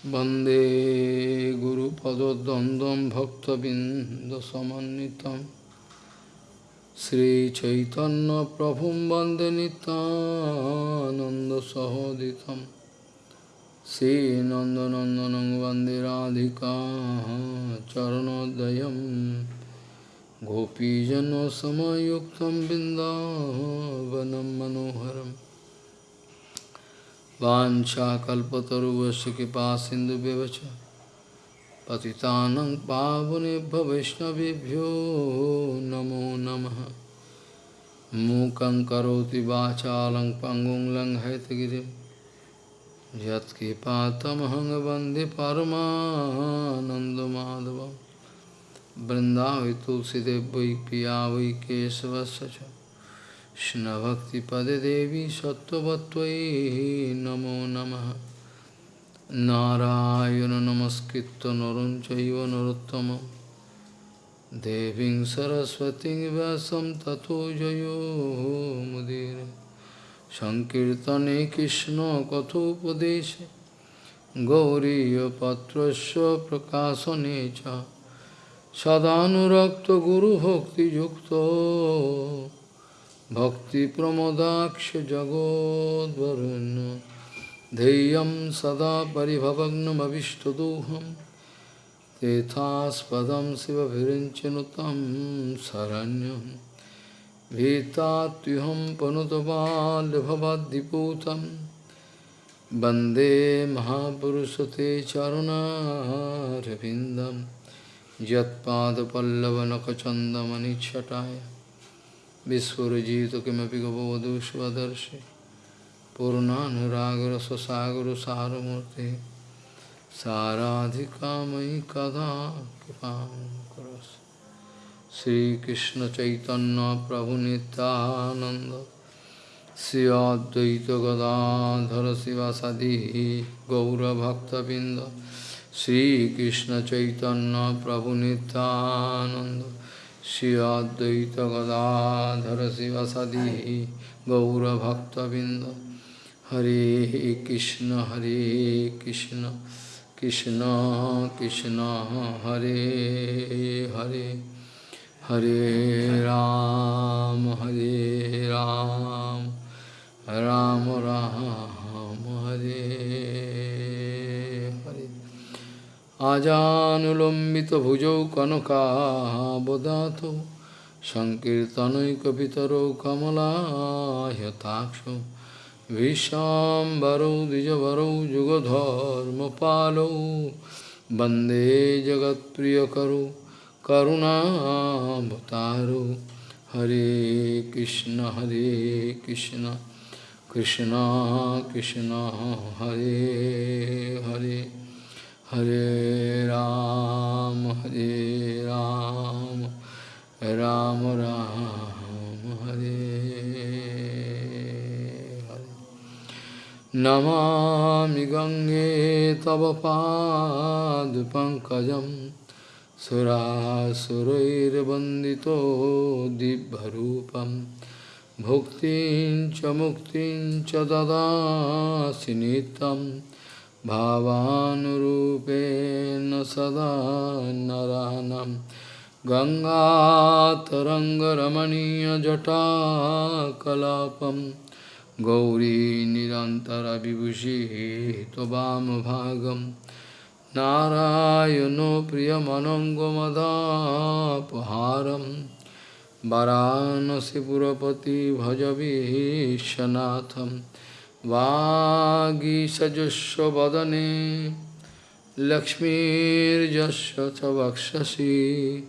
वन्दे गुरुपदद्वन्द्वं भक्तबिन्दसमन्वितं श्रीचैतन्यप्रभुं वन्दे नितानन्दसहोदितं श्रीनन्दनन्दनं वन्दे राधिका चरणोदयं गोपीजनसमयुक्तं बिन्दावनं मनोहरम् वाञ्छाकल्पतरुवस्य कृपा सिन्धुव्यवच पतितानं पावनेभ्य वैष्णवेभ्यो नमो नमः। मूकं करोति वाचालं पङ्गुं लङ्घयतगिरिं। यत्कृपातमहं वंदे तुलसीदेव वै पिया वै केशवस्य কৃষ্ণভক্তিপদে দেবী সত্যবত্তয়ী নমো নম নারায়ণ নমস্কৃত নরম চৈব নরোত্তম দেবীং সরস্বতী ব্যাসম তথো জয়োমুদীর সংকীর্তনে কৃষ্ণ কথোপদেশে গৌরীপত্রস্য প্রকাশনে চ সদানুরক্ত গুরুভক্তিযুক্ত सदानुरक्तगुरुभक्तियुक्तो भक्तिप्रमोदाक्षजगोद्वरुन्। ध्येयं सदा परिभवग्नमविष्टदोहं तेथास्पदं शिवभिरिञ्चनुतं शरण्यं भीतात्युहं पनुतबाल्यभवद्दिपूतं वंदे महापुरुषते चरुणारविन्दं यत्पादपल्लवनखचन्दमनिच्छटाय विस्फुरजित किमपि गपवधू स्वदर्शि पूर्णानुरागरससागरसारमूर्ति साराधिकामयि कदा कृपां करोस् श्रीकृष्णचैतन्यप्रभुनितानन्द Shri Advaita Gadadhar शिवासादि गौरभक्तबिन्द श्रीकृष्णचैतन्यप्रभुनितानन्द Shri Advaita Gadadhara Sivasadi Gaura Bhakta Binda Hare Krishna Hare Krishna Krishna Krishna Hare Hare Hare Ram Hare Ram Ram Ram Hare আজানুলম্বিতভুজৌ কনকাবদাত সংকীর্তনৈকপিতরৌ কমলাহ্যতাক্ষ ভীষ্মাম্বরৌ দ্বিজবরৌ যুগধর্মপালৌ বন্দে জগৎপ্রিয়করৌ করুণাবতারৌ হরে কৃষ্ণ হরে Krishna Krishna Krishna, Hare Hare. Hare Ram, Hare Ram, Ram Ram, Hare Hare. Namami Gange Tava Pad Pankajam Surasurair Bandito Dibharupam Bhuktin Chamuktin Chadada Sinitam भावानुरूपेण सदा नरानं गङ्गातरङ्गरमणीयजटाकलापं गौरी निरन्तरविभूषिः त्ववामभागं नारायणो प्रियमनङ्गमदापहारं वरानसिपुरपति भजवीशनाथम् वागीसजस्वदने लक्ष्मीर्जस्य च वक्षसि।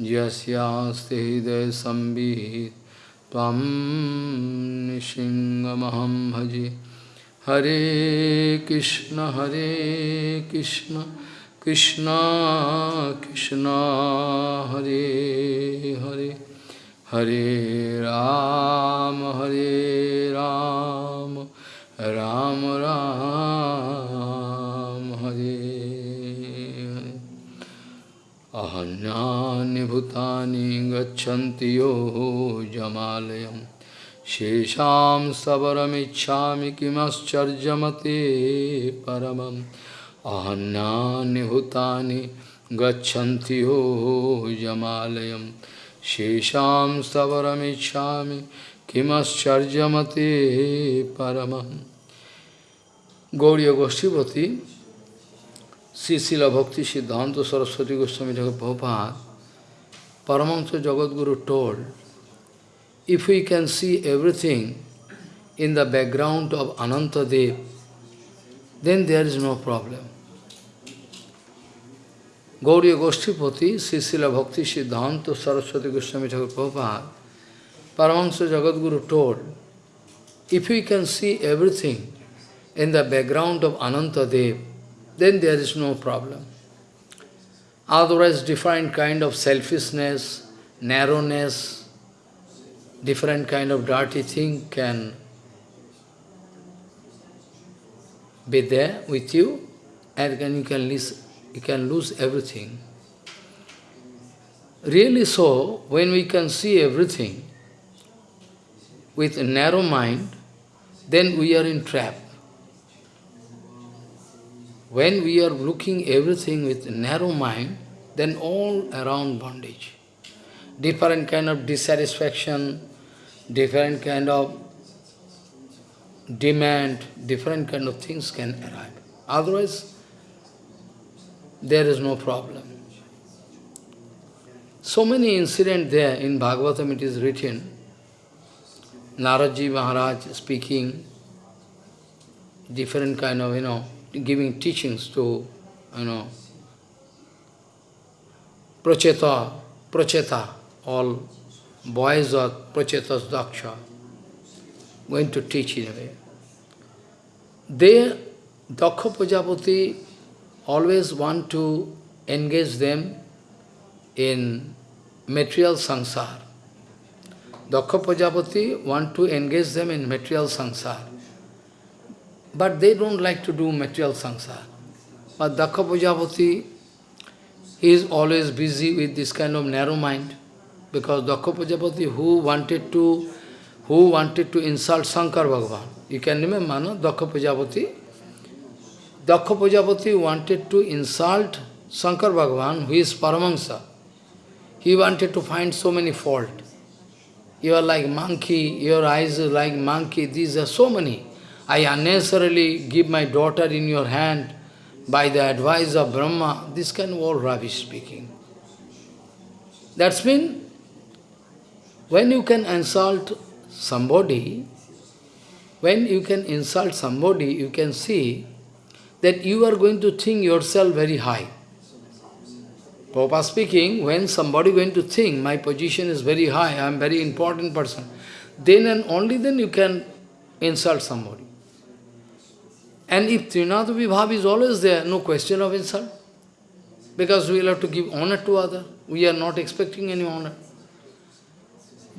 यस्यास्ति हृदयसंवित् त्वं निसिंहमहं भजे। हरे कृष्ण हरे कृष्ण कृष्ण कृष्ण, हरे हरे। हरे राम हरे राम। राम राम हरे। अहन्यानि भूतानि गच्छन्ति यो जमालयं शेषां सबरमिच्छामि किमश्चर्यमते परमम्। अहन्यानि भूतानि गच्छन्ति यो जमालयं शेषां सबरमिच्छामि किमश्चर्यमते परमम्। Paramam. Gauriya Goshtipati, Sisila Bhakti Siddhanta Saraswati Goswami Thakur Prabhupada, Paramahansa Jagadguru told, if we can see everything in the background of Ananta Dev, then there is no problem. Gauriya Goshtipati, Sisila Bhakti Siddhanta Saraswati Goswami Thakur Prabhupada, Paramahansa Jagadguru told, if we can see everything in the background of Ananta Dev, then there is no problem. Otherwise, different kind of selfishness, narrowness, different kind of dirty thing can be there with you, and then you can lose, you can lose everything. Really so, when we can see everything with a narrow mind, then we are in trap. When we are looking everything with narrow mind, then all around bondage. Different kind of dissatisfaction, different kind of demand, different kind of things can arrive. Otherwise, there is no problem. So many incidents there in Bhagavatam it is written, Naradji Maharaj speaking, different kind of, you know, giving teachings to, you know, Pracheta, Pracheta, all boys of Prachetas Daksha, going to teach in a way. They, Daksha Prajapati, always want to engage them in material sansar. Daksha Prajapati want to engage them in material sansar. But they don't like to do material sansar. But Daksha Prajapati is always busy with this kind of narrow mind. Because Daksha Prajapati who wanted to who wanted to insult Shankar Bhagavan. You can remember, no? Daksha Prajapati. Daksha Prajapati wanted to insult Shankar Bhagavan, who is Paramahansa. He wanted to find so many fault. You are like monkey, your eyes are like monkey, these are so many. I unnecessarily give my daughter in your hand by the advice of Brahma, this kind of all rubbish speaking. That's mean, when you can insult somebody, when you can insult somebody, you can see that you are going to think yourself very high. Prabhupada speaking, when somebody going to think, my position is very high, I am very important person, then and only then you can insult somebody. And if Trinada Vibhav is always there, no question of insult. Because we will have to give honor to other. We are not expecting any honor.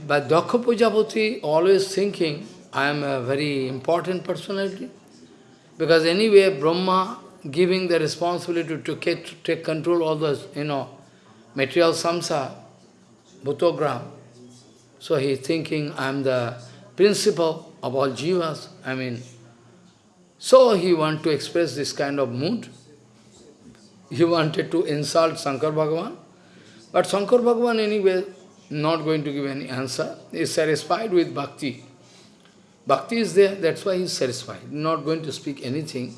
But Daksha Prajapati always thinking, I am a very important personality. Because anyway, Brahma giving the responsibility to take, take control of the, you know, material samsa, bhutogram. So he thinking, I am the principal of all jivas. I mean, so he wanted to express this kind of mood. He wanted to insult Shankar Bhagavan. But Shankar Bhagavan anyway not going to give any answer. He is satisfied with bhakti. Bhakti is there, that's why he is satisfied. Not going to speak anything.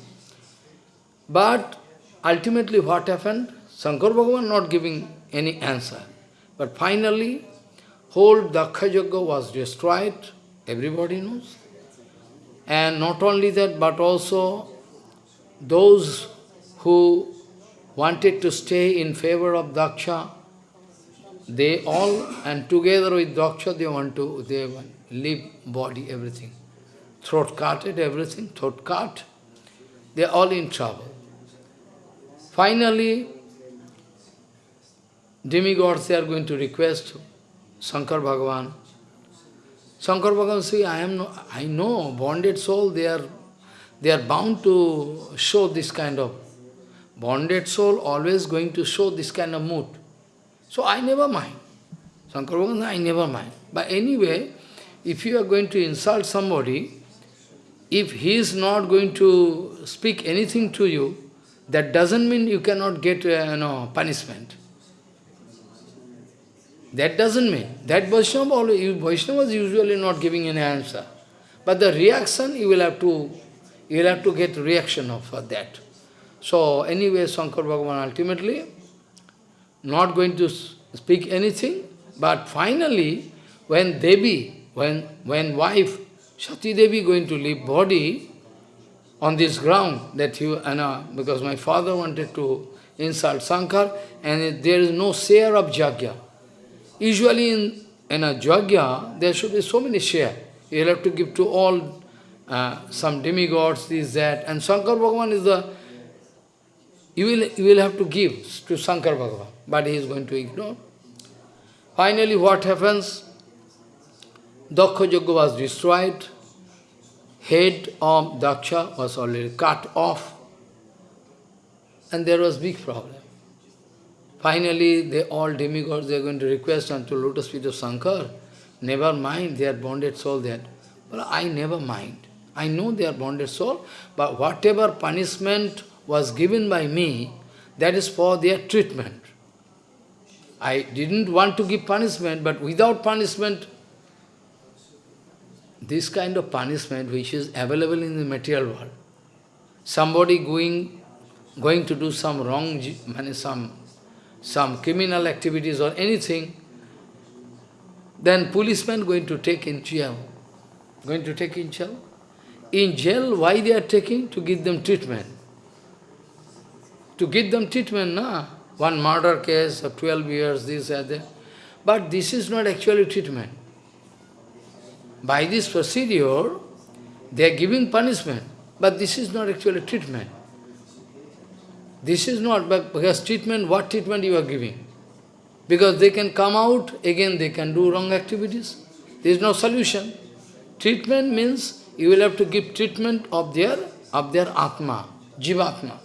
But ultimately what happened? Shankar Bhagavan not giving any answer. But finally, whole Daksha Yoga was destroyed. Everybody knows. And not only that, but also those who wanted to stay in favor of Daksha, they all, and together with Daksha, they want to, they want leave body, everything. Throat cutted, everything, throat cut. They are all in trouble. Finally, demigods, they are going to request Shankar Bhagavan, Shankar Bhagavan I am no, I know, bonded soul, they are they are bound to show this kind of bonded soul always going to show this kind of mood. So I never mind. Shankar Bhagavan, I never mind. But anyway, if you are going to insult somebody, if he is not going to speak anything to you, that doesn't mean you cannot get uh, know, punishment. That doesn't mean. That Vaishnava, Vaishnava is usually not giving any answer. But the reaction, you will have to, you will have to get reaction of for that. So anyway, Shankar Bhagavan ultimately not going to speak anything, but finally, when Devi, when, when wife, Sati Devi going to leave body on this ground, that you, Anna, uh, because my father wanted to insult Shankar, and there is no share of Jagya. Usually in, in a Jagya, there should be so many share. You have to give to all uh, some demigods, this, that, and Shankar Bhagavan is the you will, you will have to give to Shankar Bhagavan, but he is going to ignore. Finally, what happens? Daksha Yajna was destroyed, head of Daksha was already cut off, and there was big problem. Finally, they all demigods, they are going to request unto lotus feet of Shankar, never mind they are bonded soul that. But I never mind. I know they are bonded soul, but whatever punishment was given by me, that is for their treatment. I didn't want to give punishment, but without punishment, this kind of punishment which is available in the material world, somebody going, going to do some wrong, some, some criminal activities or anything, then policeman going to take in jail. Going to take in jail. In jail, why they are taking? To give them treatment to give them treatment, na? One murder case of 12 years, this and that. But this is not actually treatment. By this procedure, they are giving punishment, but this is not actually treatment. This is not, because treatment, what treatment you are giving? Because they can come out, again they can do wrong activities. There is no solution. Treatment means you will have to give treatment of their, of their Atma, Jivatma.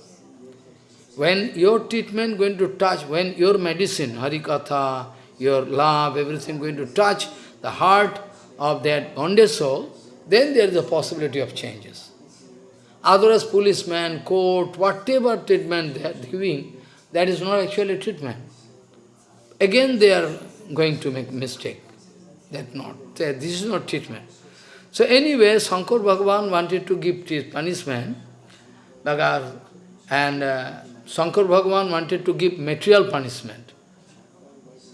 When your treatment going to touch, when your medicine, Harikatha, your love, everything going to touch the heart of that bonded soul, then there is a possibility of changes. Otherwise, policeman, court, whatever treatment they are giving, that is not actually treatment. Again, they are going to make mistake. That not, this is not treatment. So anyway, Shankar Bhagavan wanted to give punishment, and uh, Shankar Bhagavan wanted to give material punishment.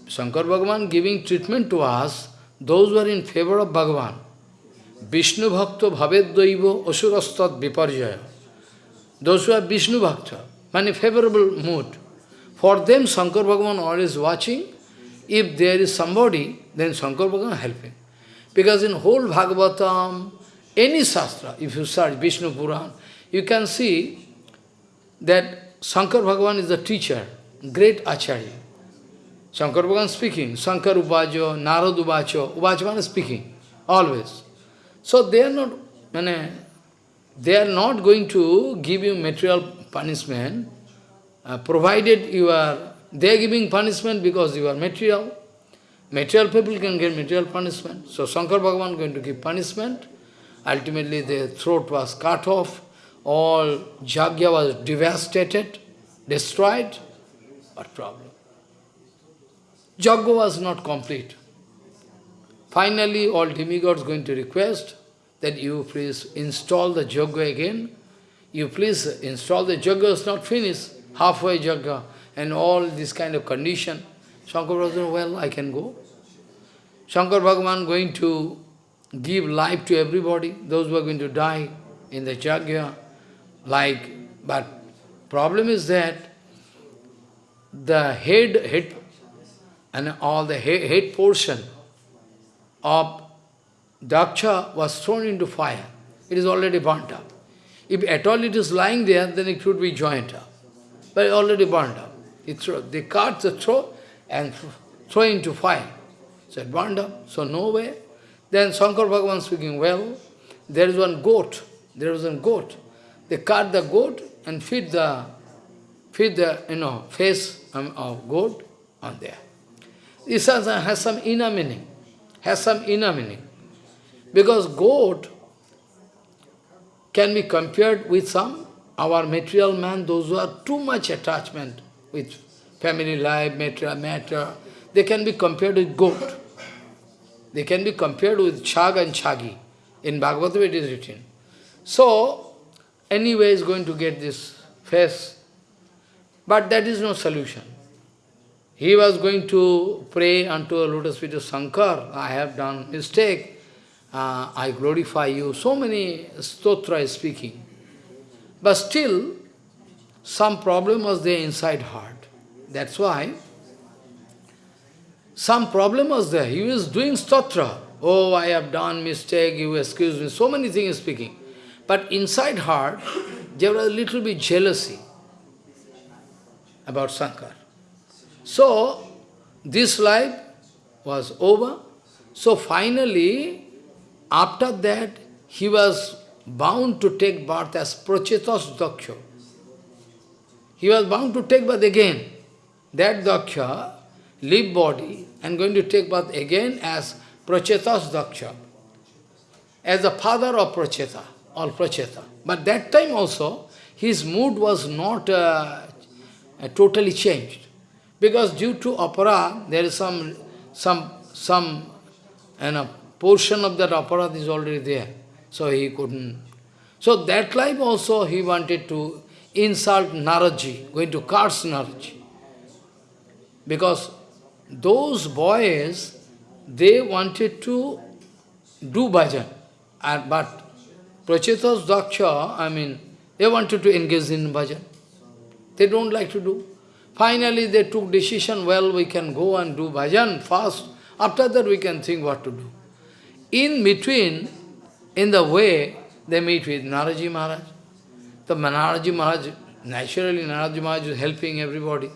Shankar Bhagavan giving treatment to us, those who are in favor of Bhagavan. Vishnu Bhakta Bhavedaiva Asurastat Viparjaya. Those who are Vishnu Bhakta, many favorable mood. For them, Shankar Bhagavan always watching. If there is somebody, then Shankar Bhagavan helping. Because in whole Bhagavatam, any Shastra, if you search Vishnu Puran, you can see that Shankar Bhagavan is the teacher, great Acharya. Shankar Bhagavan speaking, Shankar Ubajo, Narad Ubacho, Ubachavan is speaking, always. So they are not, they are not going to give you material punishment, uh, provided you are, they are giving punishment because you are material. Material people can get material punishment. So Shankar Bhagavan going to give punishment. Ultimately their throat was cut off all Jagya was devastated, destroyed. What problem? Jagya was not complete. Finally, all demigods going to request that you please install the Jagya again. You please install the Jagya is not finished, halfway Jagya, and all this kind of condition. Shankar Bhagavan, well, I can go. Shankar Bhagavan going to give life to everybody, those who are going to die in the Jagya like, but problem is that the head, head and all the head, head portion of Daksha was thrown into fire. It is already burnt up. If at all it is lying there, then it should be joined up. But it already burnt up. It throw, they cut the throat and throw into fire. So it burned up. So no way. Then Shankar Bhagavan speaking, well, there is one goat. there is one goat. They cut the goat and feed the, feed the, you know, face um, of goat on there. This has, has some inner meaning, has some inner meaning. Because goat can be compared with some our material man, those who are too much attachment with family life, material matter, they can be compared with goat. They can be compared with Chag and Chagi. In Bhagavatam it is written. So, anyway is going to get this face, but that is no solution. He was going to pray unto a lotus feet of Shankar, I have done mistake, uh, I glorify you. So many stotra is speaking. But still, some problem was there inside heart. That's why some problem was there. He was doing stotra. Oh, I have done mistake, you excuse me. So many things speaking. But inside heart, there was a little bit jealousy about Shankar. So, this life was over. So finally, after that, he was bound to take birth as Prachetas Daksha. He was bound to take birth again. That Daksha, leave body, and going to take birth again as Prachetas Daksha, as the father of Pracheta, or Pracheta. But that time also, his mood was not uh, totally changed. Because due to opera, there is some, some, some you know, portion of that opera is already there. So he couldn't. So that life also he wanted to insult Naraji, going to curse Naraji. Because those boys, they wanted to do bhajan. And, but Prachetas Daksha, I mean, they wanted to engage in bhajan. They don't like to do. Finally, they took decision, well, we can go and do bhajan first. After that, we can think what to do. In between, in the way, they meet with Naraji Maharaj. The Naraji Maharaj, naturally Naraji Maharaj is helping everybody.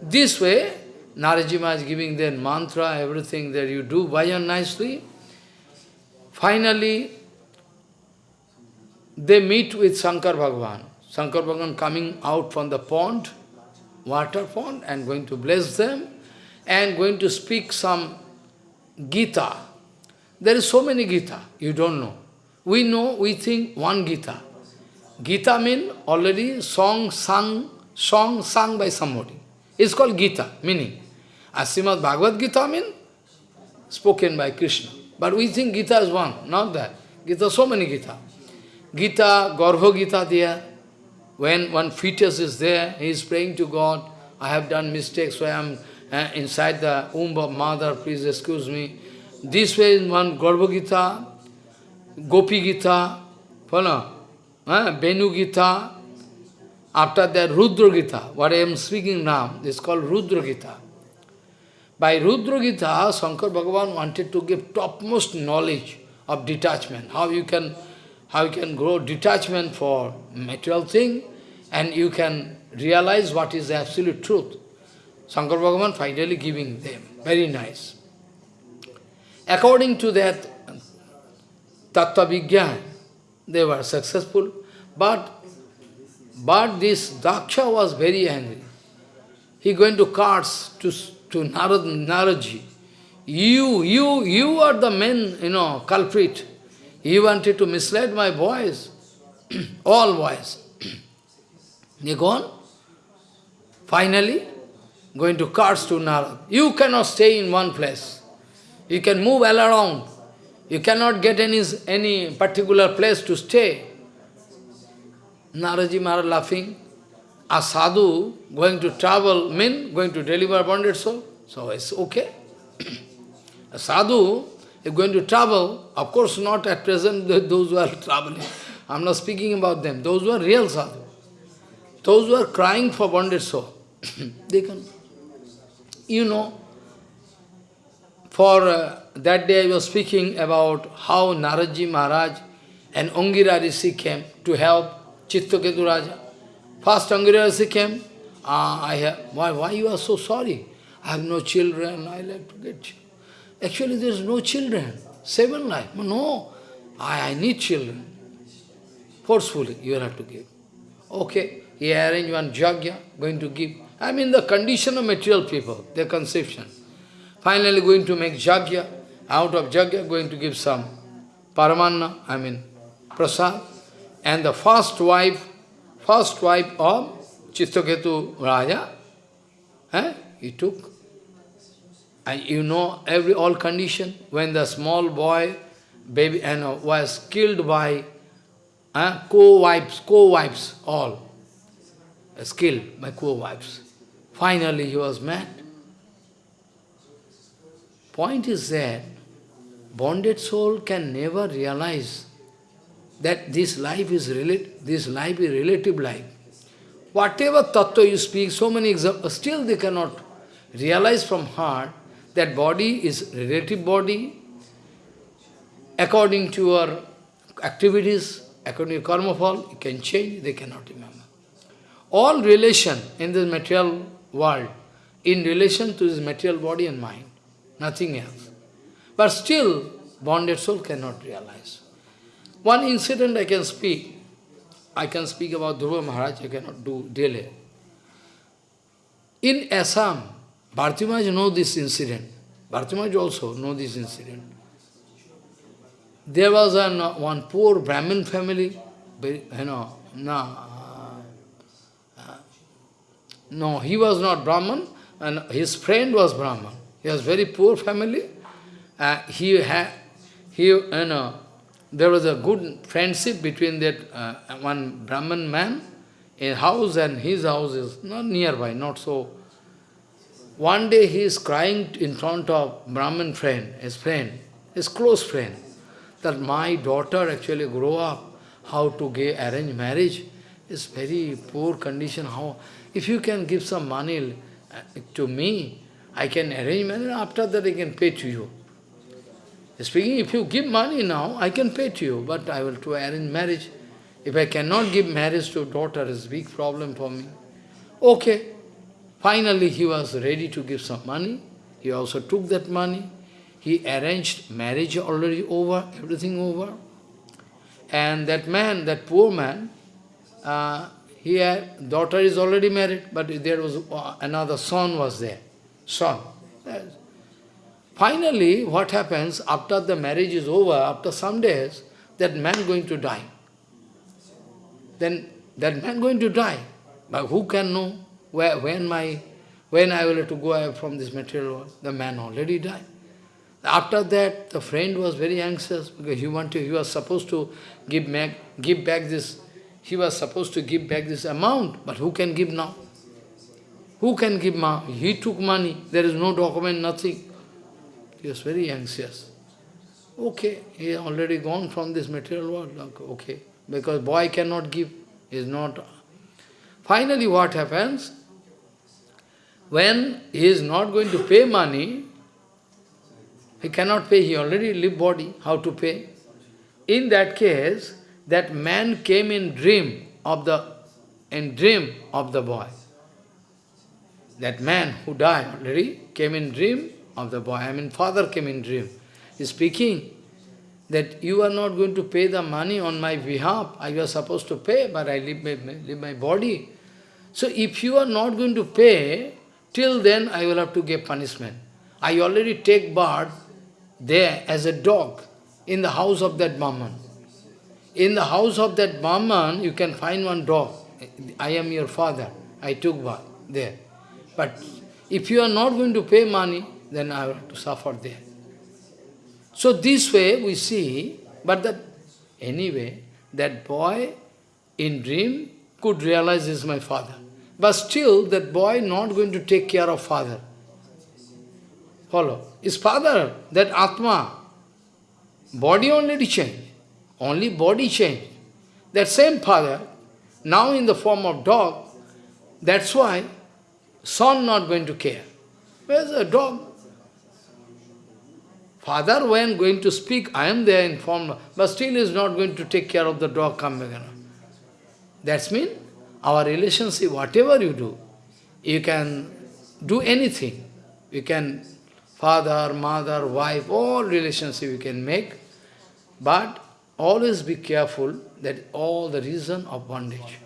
This way, Naraji Maharaj is giving their mantra, everything that you do bhajan nicely. Finally, they meet with Shankar Bhagavan. Shankar Bhagavan coming out from the pond, water and going to bless them, and going to speak some Gita. There is so many Gita, you don't know. We know, we think one Gita. Gita means already song sung, song sung by somebody. It's called Gita, meaning. Srimad Bhagavad Gita means spoken by Krishna. But we think Gita is one, not that. Gita, so many Gita. Gita, Garbha Gita there. When one fetus is there, he is praying to God, I have done mistakes, so I am uh, inside the womb of mother, please excuse me. This way is one Garbha Gita, Gopi Gita, follow? Uh, Benu Gita. After that, Rudra Gita, what I am speaking now, is called Rudra Gita. By Rudra Gita, Shankar Bhagavan wanted to give topmost knowledge of detachment, how you can how you can grow detachment for material thing, and you can realize what is the absolute truth. Shankar Bhagavan finally giving them. Very nice. According to that Tattva Vigyan, they were successful, but but this Daksha was very angry. He going to carts to to Narad, Naraji. You, you, you are the main, you know, culprit. He wanted to mislead my boys, all boys. they gone. Finally, going to cars to Narad. You cannot stay in one place. You can move all around. You cannot get any, any particular place to stay. Naraji Maharaj laughing a sadhu going to travel, mean going to deliver bonded soul, so it's okay. a sadhu is going to travel, of course not at present those who are traveling. I'm not speaking about them, those who are real sadhu. Those who are crying for bonded soul, they can, you know, for uh, that day I was speaking about how Naraji Maharaj and Angira Rishi came to help Chittaketu Raja. First Angira came, ah, I have, why, why you are so sorry? I have no children, I like to get you. Actually, there is no children. Seven life. No, I, I need children. Forcefully, you have to give. Okay, he arranged one jagya, going to give. I mean the condition of material people, their conception. Finally going to make jagya, out of jagya going to give some paramanna, I mean prasad. And the first wife first wife of Chittaketu Raja, eh, he took. And you know every all condition, when the small boy baby and uh, was killed by uh, co-wives, co-wives, all was killed by co-wives. Finally he was mad. Point is that bonded soul can never realize that this life is this life is relative life. Whatever tattva you speak, so many examples, still they cannot realize from heart that body is relative body, according to your activities, according to karma phal, you can change, they cannot remember. All relation in this material world, in relation to this material body and mind, nothing else. But still, bonded soul cannot realize. One incident I can speak, I can speak about Dhruva Maharaj, I cannot do daily. In Assam, Bharti Maharaj know this incident. Bharti also know this incident. There was an, one poor Brahmin family, you know, no, uh, no, he was not Brahman, and his friend was Brahman. He was very poor family. Uh, he had, he, you know, there was a good friendship between that uh, one Brahman man, a house and his house is not nearby, not so. One day he is crying in front of Brahman friend, his friend, his close friend that my daughter actually grow up, how to get arrange marriage, is very poor condition. How If you can give some money uh, to me, I can arrange marriage, after that I can pay to you. Speaking, if you give money now, I can pay to you, but I will to arrange marriage. If I cannot give marriage to daughter, it's a big problem for me. Okay. Finally, he was ready to give some money. He also took that money. He arranged marriage already over, everything over. And that man, that poor man, uh, he daughter is already married, but there was uh, another son was there. Son. Finally, what happens, after the marriage is over, after some days, that man going to die. Then that man going to die. But who can know where, when my when I will have to go from this material world? The man already died. After that, the friend was very anxious because he wanted, he was supposed to give back, give back this, he was supposed to give back this amount, but who can give now? Who can give now? He took money, there is no document, nothing. He was very anxious. Okay, he is already gone from this material world, okay, because boy cannot give, is not. Finally what happens? When he is not going to pay money, he cannot pay, he already live body, how to pay? In that case, that man came in dream of the in dream of the boy. That man who died already came in dream of the boy. I mean, father came in dream. He's speaking that you are not going to pay the money on my behalf. I was supposed to pay, but I leave my, leave my body. So if you are not going to pay, till then I will have to give punishment. I already take birth there as a dog in the house of that Brahman. In the house of that Brahman, you can find one dog. I am your father. I took birth there. But if you are not going to pay money, then I will have to suffer there. So this way we see, but that anyway, that boy in dream could realize is my father. But still, that boy not going to take care of father. Follow. His father, that Atma, body only changed. Only body changed. That same father, now in the form of dog, that's why son not going to care. Where's the dog? Father, when going to speak, I am there in form, but still is not going to take care of the dog come back. That's mean our relationship, whatever you do, you can do anything. You can father, mother, wife, all relationship you can make, but always be careful that all the reason of bondage.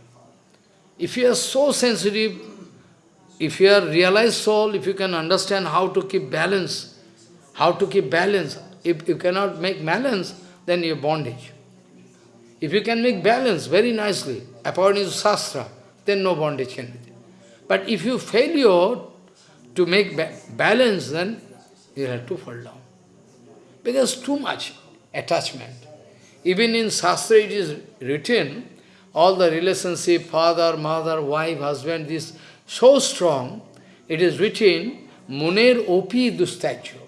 If you are so sensitive, if you are realized soul, if you can understand how to keep balance, how to keep balance, if you cannot make balance, then you are bondage. If you can make balance very nicely, according to Shastra, then no bondage can be there. But if you fail to make ba balance, then you have to fall down. Because too much attachment. Even in Shastra it is written, all the relationship, father, mother, wife, husband, this so strong, it is written, Munir Opi Dustacho.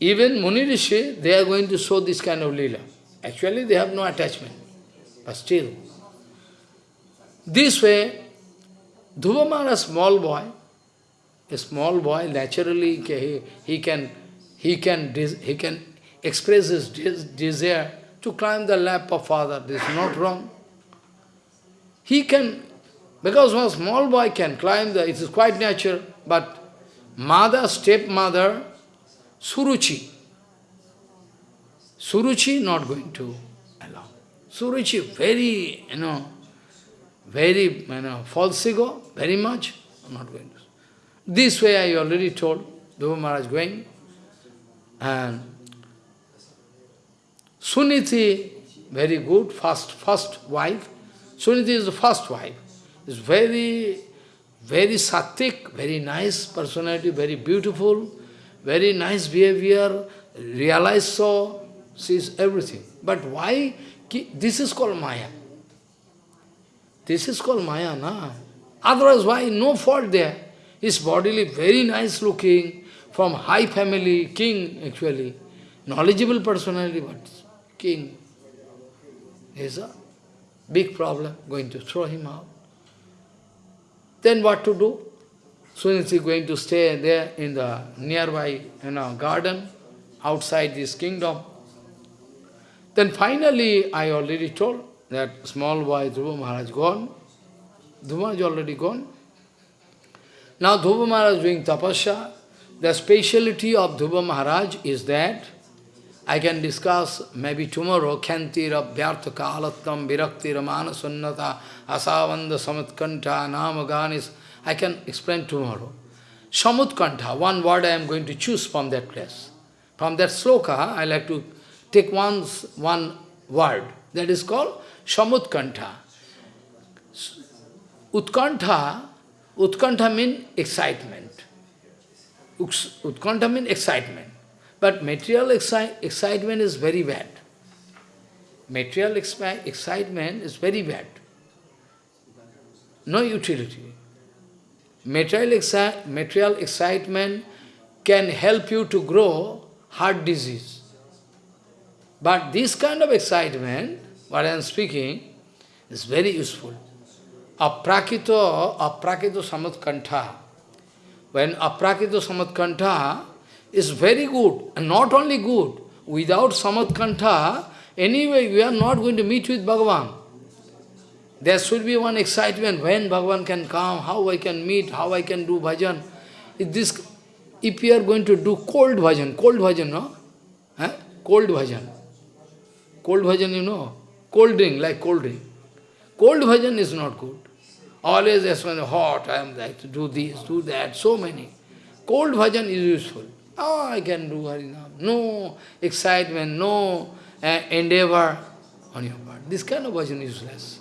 Even Muni Rishi, they are going to show this kind of lila. Actually, they have no attachment. But still, this way, Dhruva a small boy, a small boy, naturally he, he can he can he can express his desire to climb the lap of father. This is not wrong. He can, because one small boy can climb the, it is quite natural, but mother, stepmother, Suruchi. Suruchi not going to allow. Suruchi very, you know, very, you know, false ego, very much, I'm not going to. This way I already told, Dhruva Maharaj going, and Suniti, very good, first, first wife. Suniti is the first wife. Is very, very sattvic, very nice personality, very beautiful, very nice behavior, realize so, sees everything. But why? This is called Maya. This is called Maya, na? Otherwise, why? No fault there. His bodily very nice looking, from high family, king actually, knowledgeable personality, but king is a big problem, going to throw him out. Then what to do? Suniti going to stay there in the nearby you know, garden, outside this kingdom. Then finally, I already told that small boy Dhruva Maharaj gone. Dhruva Maharaj already gone. Now Dhruva Maharaj doing tapasya. The speciality of Dhruva Maharaj is that I can discuss maybe tomorrow, Khantira, Vyarthaka, Alattam, Virakti, Ramana, Sunnata, Asavanda, Samutkanta, Namaganis, I can explain tomorrow. Samutkanta, one word I am going to choose from that place. From that sloka, I like to take one, one word. That is called Samutkanta. Utkanta, Utkanta means excitement. Utkanta means excitement. But material exci excitement is very bad. Material exci excitement is very bad. No utility. Material, exci material excitement can help you to grow heart disease. But this kind of excitement, what I am speaking, is very useful. Aprakito, aprakito samutkantha. When aprakito samutkantha is very good, and not only good, without samutkantha, anyway we are not going to meet with Bhagavan. There should be one excitement, when Bhagavan can come, how I can meet, how I can do bhajan. If, this, if we are going to do cold bhajan, cold bhajan, no? Cold bhajan. Cold bhajan, you know? Cold drink, like cold drink. Cold bhajan is not good. Always as when hot, I am like to do this, do that, so many. Cold bhajan is useful. Oh, I can do Harinam. No excitement, no uh, endeavor on your part. This kind of bhajan is useless.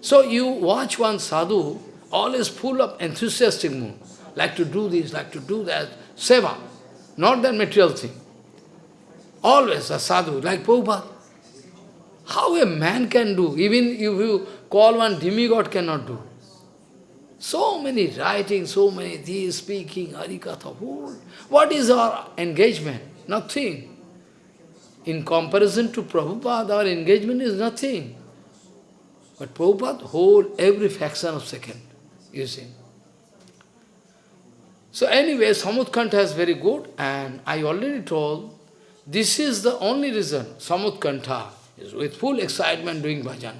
So you watch one sadhu, always full of enthusiastic mood, like to do this, like to do that, seva, not that material thing. Always a sadhu, like Prabhupada. How a man can do, even if you call one demigod cannot do. So many writing, so many things, speaking, harikatha, what is our engagement? Nothing. In comparison to Prabhupada, our engagement is nothing. But Prabhupada hold every fraction of second, you see. So anyway, Samutkanta is very good, and I already told, this is the only reason, Samutkanta is with full excitement doing bhajan.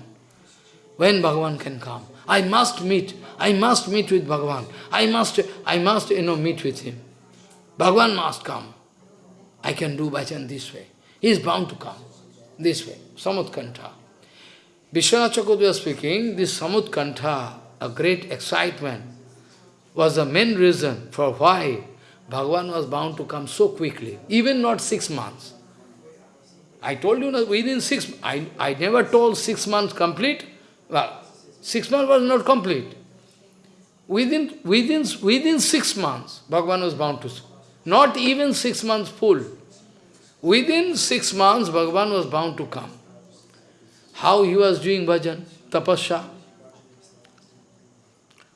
When Bhagavan can come, I must meet, I must meet with Bhagavan, I must, I must, you know, meet with him. Bhagavan must come. I can do bhajan this way. He is bound to come, this way, Samutkanta. Vishwanath was speaking, this Samutkantha, a great excitement, was the main reason for why Bhagavan was bound to come so quickly, even not six months. I told you, within six, I, I never told six months complete. Well, six months was not complete. Within, within, within six months, Bhagavan was bound to, not even six months full. Within six months, Bhagavan was bound to come. How he was doing bhajan, tapasya.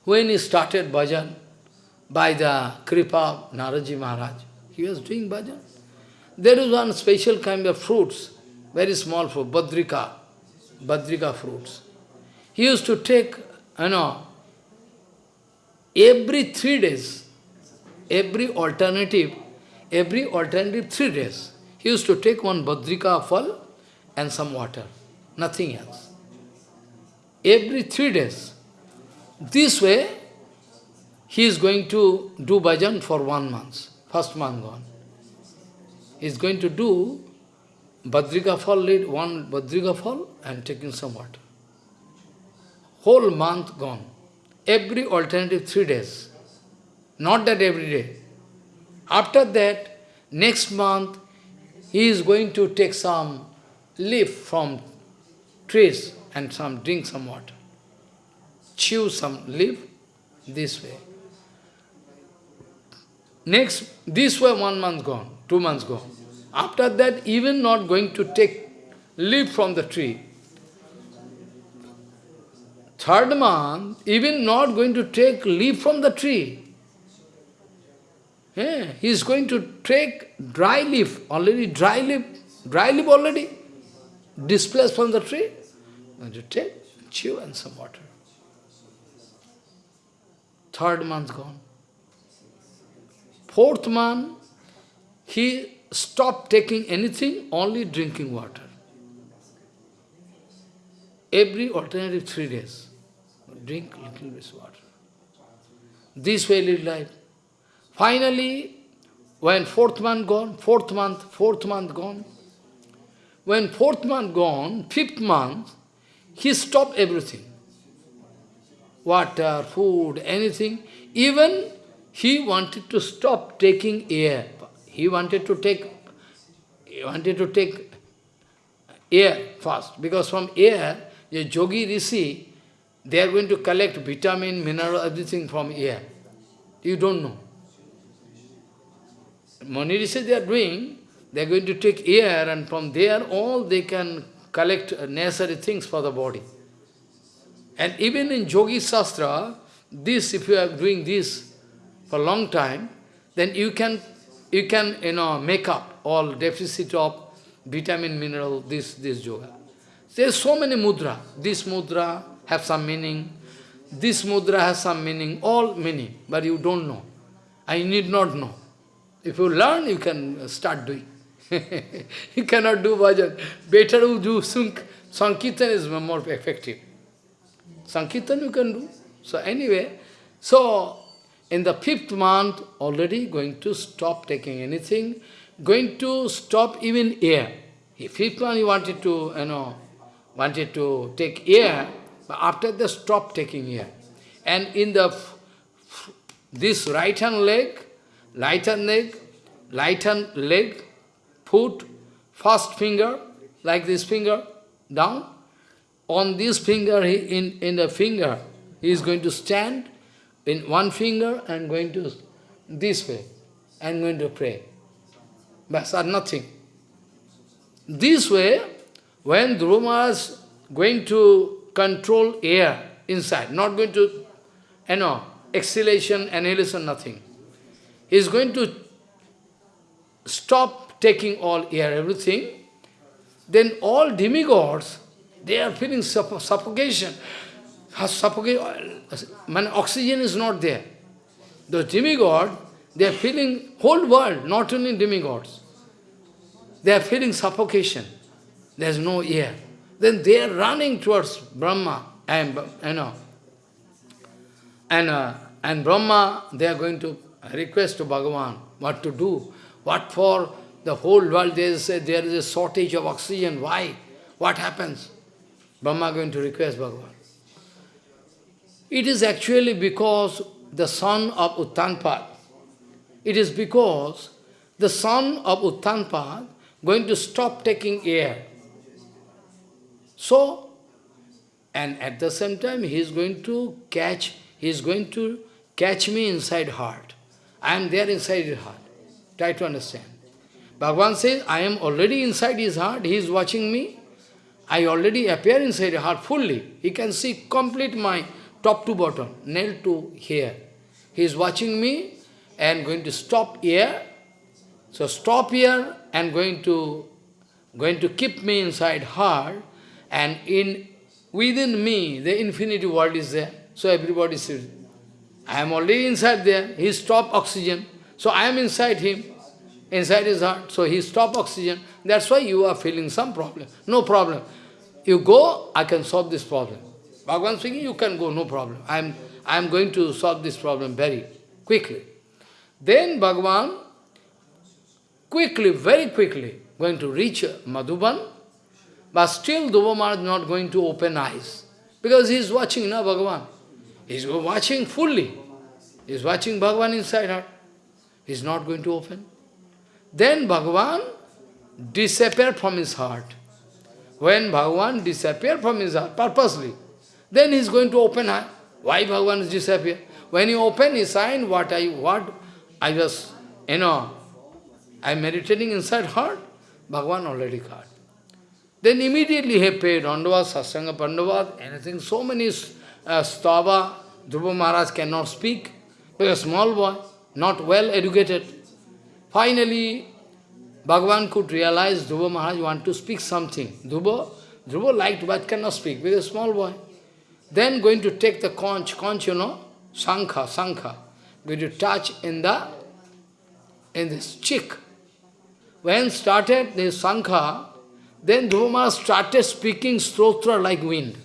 When he started bhajan, by the kripa Naraji Maharaj, he was doing bhajan. There is one special kind of fruits, very small fruit, badrika, badrika fruits. He used to take, you know, every three days, every alternative, every alternative three days, he used to take one badrika fal and some water, nothing else. Every three days. This way, he is going to do bhajan for one month, first month gone is going to do Badrika fall, lead one Badrika fall and taking some water. Whole month gone. Every alternative three days. Not that every day. After that, next month, he is going to take some leaf from trees and some drink some water. Chew some leaf this way. Next, this way one month gone two months go. After that, even not going to take leaf from the tree. Third month, even not going to take leaf from the tree. Yeah, he is going to take dry leaf, already dry leaf, dry leaf already displaced from the tree. Going to take, chew and some water. Third month gone. Fourth month, he stopped taking anything, only drinking water. Every alternative three days, drink little bit water. This way live life. Finally, when fourth month gone, fourth month, fourth month gone, when fourth month gone, fifth month, he stopped everything. Water, food, anything. Even he wanted to stop taking air. He wanted to take, he wanted to take air first, because from air, the yogi rishi, they are going to collect vitamin, mineral, everything from air. You don't know. Mani rishi they are doing, they are going to take air and from there all they can collect necessary things for the body. And even in Yogi Shastra, this, if you are doing this for a long time, then you can you can, you know, make up all deficit of vitamin, mineral, this, this yoga. There's so many mudra. This mudra have some meaning. This mudra has some meaning, all meaning, but you don't know. I need not know. If you learn, you can start doing. you cannot do bhajan. Better to do Sankirtan is more effective. Sankirtan you can do. So anyway, so in the fifth month, already going to stop taking anything, going to stop even air. In fifth month, he wanted to, you know, wanted to take air, but after that, stop taking air. And in the this right hand leg, right hand leg, right hand leg, foot, first finger, like this finger, down. On this finger, he, in, in the finger, he is going to stand, in one finger and going to this way and going to pray. But are nothing. This way, when Dhruva is going to control air inside, not going to, you know, exhalation, annihilation, nothing. He is going to stop taking all air, everything. Then all demigods, they are feeling suffocation suffocation, when oxygen is not there. The demigod, they are feeling, whole world, not only demigods, they are feeling suffocation. There is no air. Then they are running towards Brahma and, you know, and, uh, and Brahma, they are going to request to Bhagavan what to do. What for the whole world, they say there is a shortage of oxygen. Why? What happens? Brahma going to request Bhagavan. It is actually because the son of Uttanpad, it is because the son of Uttanpad going to stop taking air. So, and at the same time, he is going to catch, he is going to catch me inside heart. I am there inside his heart. Try to understand. Bhagavan says, I am already inside his heart, he is watching me. I already appear inside his heart fully. He can see complete my top to bottom, nail to hair. He is watching me and going to stop here. So stop here and going to going to keep me inside heart and in within me the infinity world is there. So everybody says, I am already inside there. He stopped oxygen. So I am inside him, inside his heart. So he stopped oxygen. That's why you are feeling some problem. No problem. You go, I can solve this problem. Bhagavan speaking, you can go, no problem. I am, I am going to solve this problem very quickly. Then Bhagavan, quickly, very quickly, going to reach Madhuban, but still Dhruva Maharaj not going to open eyes. Because he is watching, na Bhagavan. He is watching fully. He is watching Bhagavan inside her. He is not going to open. Then Bhagavan disappeared from his heart. When Bhagavan disappeared from his heart, purposely, then he is going to open eye. Why Bhagavan is disappeared? When he opened his eye, what I what I was, you know, I am meditating inside heart, Bhagavan already got. Then immediately he paid Dandava, Sasanga Pandava, anything, so many uh, stava, Dhruva Maharaj cannot speak, because small boy, not well educated. Finally, Bhagavan could realize Dhruva Maharaj want to speak something. Dhruva, Dhruva liked but cannot speak, because a small boy. Then going to take the conch, conch, you know, sankha, sankha, going to touch in the, in this cheek. When started the sankha, then Dhruva started speaking stotra like wind.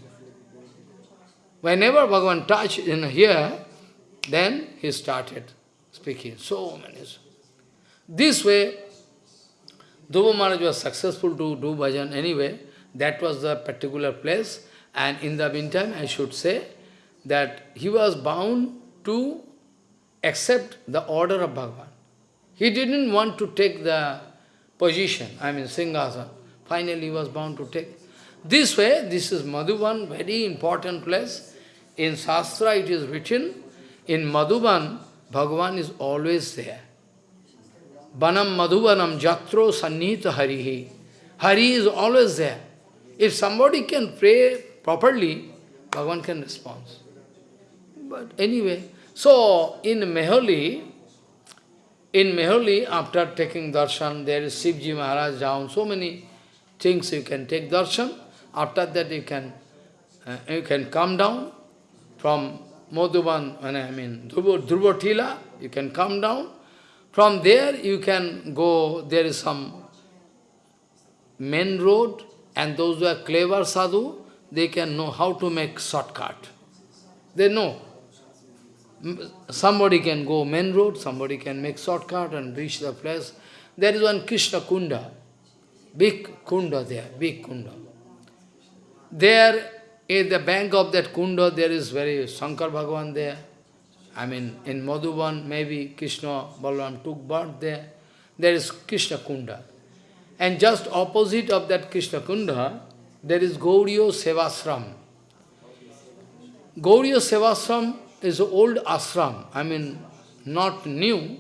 Whenever Bhagavan touched in here, then he started speaking so many. This way, Dhruva Maharaj was successful to do bhajan anyway. That was the particular place. And in the meantime, I should say that he was bound to accept the order of Bhagavan. He didn't want to take the position, I mean Singhasan. Finally, he was bound to take. This way, this is Madhuban, very important place. In Shastra it is written, in Madhuban, Bhagavan is always there. Banam Madhubanam Jatro Sannita Harihi. Hari is always there. If somebody can pray properly, Bhagavan can respond. But anyway, so in Meholi, in Meholi, after taking darshan, there is Shivji Maharaj down, so many things you can take darshan. After that you can uh, you can come down from Madhuban, I mean Dhruvatila, you can come down. From there you can go, there is some main road, and those who are clever sadhu, they can know how to make shortcut. They know. Somebody can go main road, somebody can make shortcut and reach the place. There is one Krishna Kunda, big Kunda there, big Kunda. There, in the bank of that Kunda, there is very Shankar Bhagavan there. I mean, in Madhuban, maybe Krishna Balaram took birth there. There is Krishna Kunda. And just opposite of that Krishna Kunda, there is Gauriya Sevasram. Gauriya Sevasram is old ashram, I mean, not new,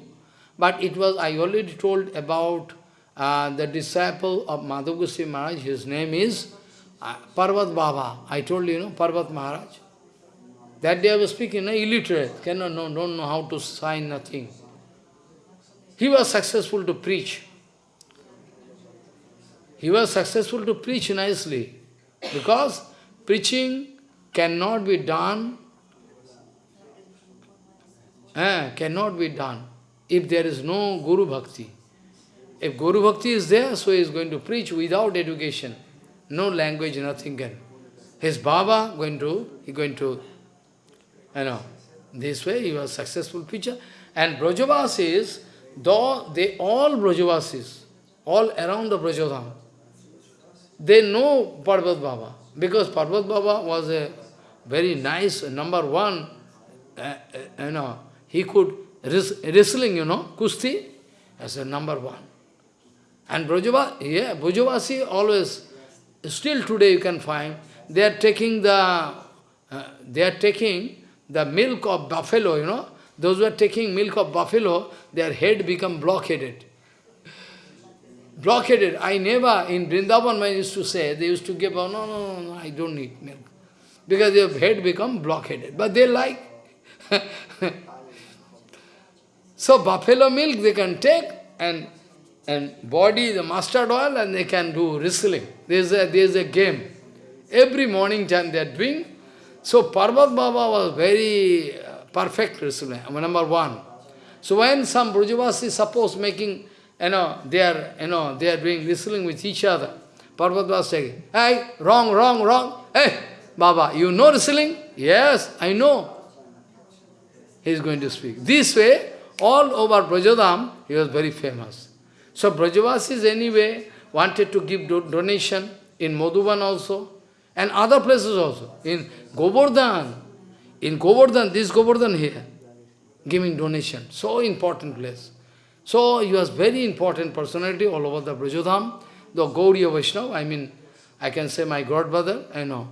but it was, I already told about uh, the disciple of Madhav Goswami Maharaj, his name is uh, Parvat Baba. I told you, you know, Parvat Maharaj. That day I was speaking, no, illiterate, cannot know, don't know how to sign nothing. He was successful to preach. He was successful to preach nicely, because preaching cannot be done, eh, cannot be done if there is no Guru Bhakti. If Guru Bhakti is there, so he is going to preach without education. No language, nothing can. His Baba going to, he going to, you know, this way he was successful preacher. And Brajavasis, though they all Brajavasis, all around the Brajadham, they know Parvat Baba, because Parvat Baba was a very nice, number one, uh, uh, you know, he could, wrestling, you know, kusti, as a number one. And Brajavasi, yeah, Brajavasi always, still today you can find, they are taking the, uh, they are taking the milk of buffalo, you know, those who are taking milk of buffalo, their head become blockaded. Blockaded. I never, in Vrindavan, I used to say, they used to give, oh, no, no, no, no, I don't need milk. Because their head become blockaded. But they like. so buffalo milk they can take and and body the mustard oil and they can do wrestling. There is a, there is a game. Every morning time they are doing. So Parvat Baba was very uh, perfect wrestler, number one. So when some Brajavasi suppose making, you know, they are, you know, they are doing wrestling with each other, Parvat was saying, hey, wrong, wrong, wrong. Hey, Baba, you know wrestling? Yes, I know. He is going to speak. This way, all over Brajadham, he was very famous. So Brajavasis anyway wanted to give do donation in Madhuban also, and other places also. In Govardhan, in Govardhan, this Govardhan here, giving donation, so important place. So he was very important personality all over the Brajodham, the Gauriya Vaishnava, I mean, I can say my godbrother, I know,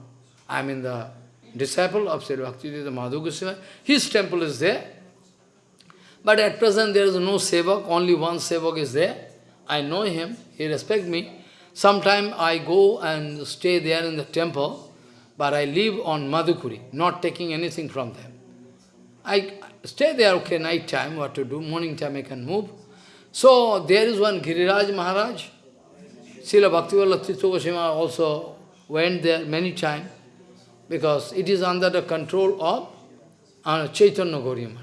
I mean the disciple of Sri Bhaktivedanta Madhu Goswami, his temple is there. But at present there is no sevak, only one sevak is there. I know him, he respect me. Sometime I go and stay there in the temple, but I live on Madhukuri, not taking anything from them. I stay there, okay, night time, what to do, morning time I can move. So there is one Giriraj Maharaj, Srila Bhakti Vallabh Goswami also went there many times, because it is under the control of uh, Chaitanya Gauriya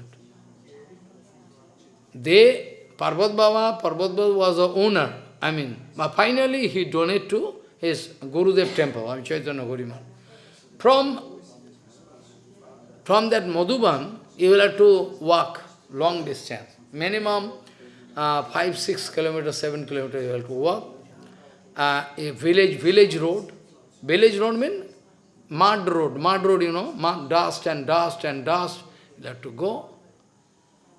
They, Parvat Baba, Parvat Baba was the owner, I mean, finally he donated to his Gurudev temple, I mean Chaitanya Gauriya from, from that Madhuban, you will have to walk long distance. Minimum uh, 5, 6 kilometers, 7 kilometers you have to walk. Uh, a village, village road. Village road means mud road. Mud road, you know, mud, dust and dust and dust. You have to go.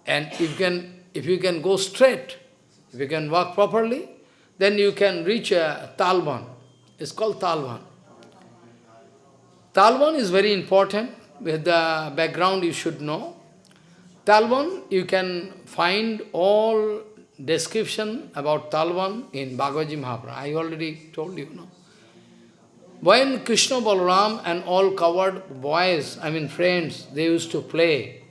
And if you can, if you can go straight, if you can walk properly, then you can reach a Talban. It's called Talban. Talban is very important, with the background you should know. Talban, you can find all description about Talban in Bhagavad Mahaprabhu. I already told you, no? When Krishna Balaram and all covered boys, I mean friends, they used to play.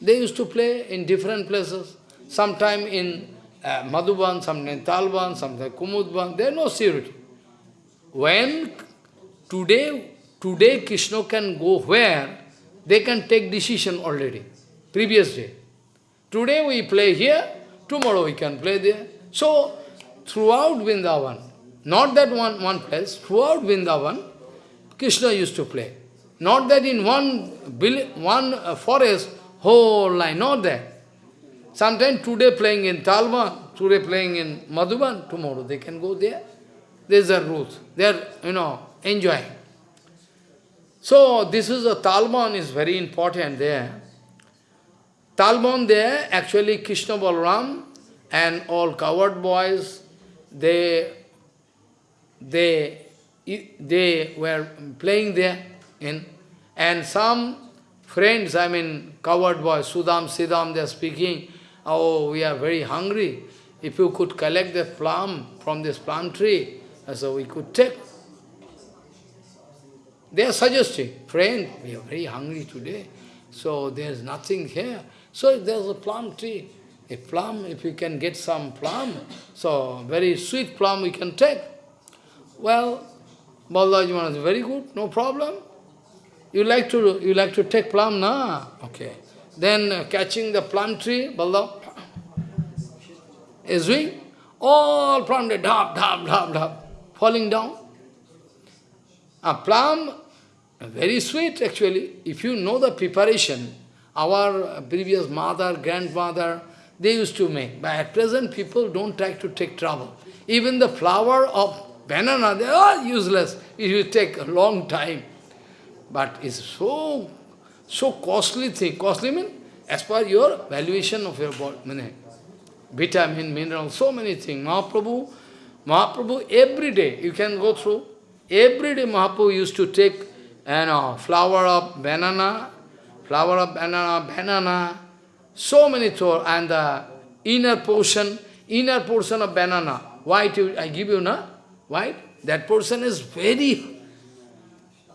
They used to play in different places. Sometime in uh, Madhuban, sometime in Talban, sometime Kumudban. There no security. When today Today Krishna can go where, they can take decision already, previous day. Today we play here, tomorrow we can play there. So, throughout Vrindavan, not that one, one place, throughout Vrindavan, Krishna used to play. Not that in one, one uh, forest, whole line, not that. Sometimes today playing in Talban, today playing in Madhuban, tomorrow they can go there. There's a rules. They are, you know, enjoying. So this is a Talban is very important there. Talban there, actually Krishna Balaram and all coward boys, they, they, they were playing there. In, and some friends, I mean coward boys, Sudam, Siddham, they are speaking, oh, we are very hungry. If you could collect the plum from this plum tree, so we could take. They are suggesting, friend, we are very hungry today, so there is nothing here. So there is a plum tree. A plum, if you can get some plum, so very sweet plum we can take. Well, Balaji Maharaj, very good, no problem. You like to you like to take plum, na? Okay. Then uh, catching the plum tree, Balaji is doing all plum, tree, dab, dab, dab, dab, falling down. A plum, very sweet actually. If you know the preparation, our previous mother, grandmother, they used to make. But at present, people don't try to take trouble. Even the flower of banana, they are useless. It will take a long time. But it's so, so costly thing. Costly means as per your valuation of your body. vitamin, mineral, so many things. Mahaprabhu, Mahaprabhu every day, you can go through, every day Mahaprabhu used to take you know, flower of banana, flower of banana, banana, so many thoughts, and the inner portion, inner portion of banana, white, I give you, na? White? That portion is very,